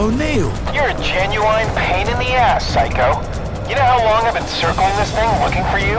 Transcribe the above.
Oh, O'Neill! You're a genuine pain in the ass, Psycho. You know how long I've been circling this thing looking for you?